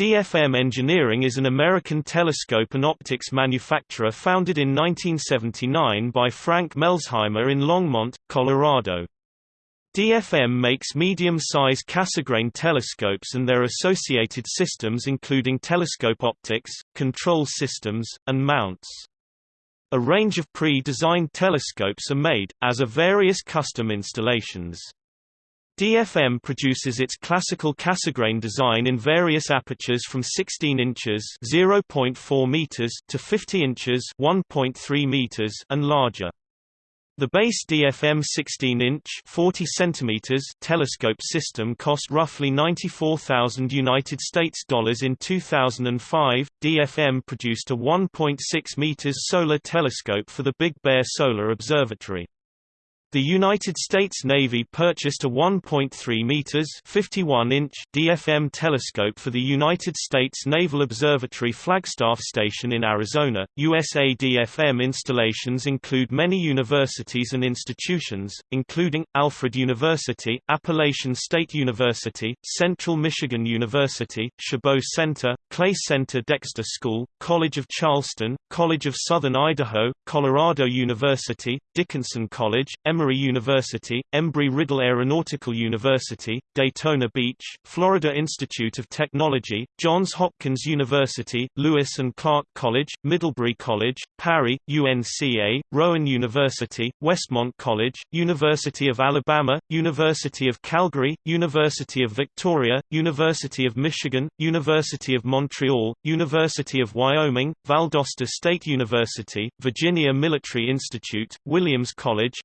DFM Engineering is an American telescope and optics manufacturer founded in 1979 by Frank Melsheimer in Longmont, Colorado. DFM makes medium-size Cassegrain telescopes and their associated systems including telescope optics, control systems, and mounts. A range of pre-designed telescopes are made, as are various custom installations. DFM produces its classical Cassegrain design in various apertures from 16 inches (0.4 meters) to 50 inches (1.3 meters) and larger. The base DFM 16-inch (40 centimeters) telescope system cost roughly 94,000 United States dollars in 2005. DFM produced a 1.6 meters solar telescope for the Big Bear Solar Observatory. The United States Navy purchased a 1.3 meters (51-inch) DFM telescope for the United States Naval Observatory Flagstaff Station in Arizona. USA DFM installations include many universities and institutions, including Alfred University, Appalachian State University, Central Michigan University, Chabot Center, Clay Center Dexter School, College of Charleston, College of Southern Idaho, Colorado University, Dickinson College, Emory University, Embry-Riddle Aeronautical University, Daytona Beach, Florida Institute of Technology, Johns Hopkins University, Lewis and Clark College, Middlebury College, PARI, UNCA, Rowan University, Westmont College, University of Alabama, University of Calgary, University of Victoria, University of Michigan, University of Montreal, University of Wyoming, Valdosta State University, Virginia Military Institute, Williams College,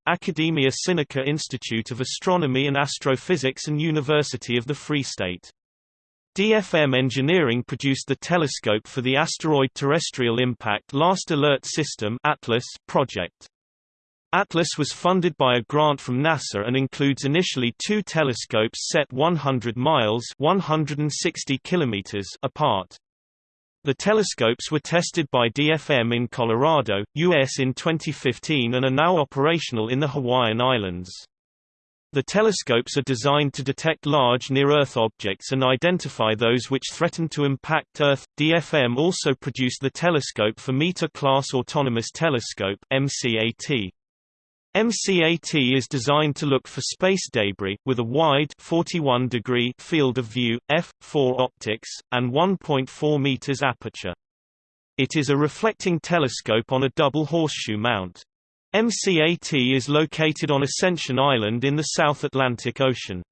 Academia Sinica Institute of Astronomy and Astrophysics and University of the Free State. DFM Engineering produced the telescope for the Asteroid Terrestrial Impact Last Alert System Atlas project. Atlas was funded by a grant from NASA and includes initially two telescopes set 100 miles 160 kilometers apart. The telescopes were tested by DFM in Colorado, U.S. in 2015 and are now operational in the Hawaiian Islands. The telescopes are designed to detect large near-Earth objects and identify those which threaten to impact Earth. DFM also produced the Telescope for Meter Class Autonomous Telescope (MCAT). MCAT is designed to look for space debris, with a wide 41 degree field of view, f4 optics, and 1.4 meters aperture. It is a reflecting telescope on a double horseshoe mount. MCAT is located on Ascension Island in the South Atlantic Ocean.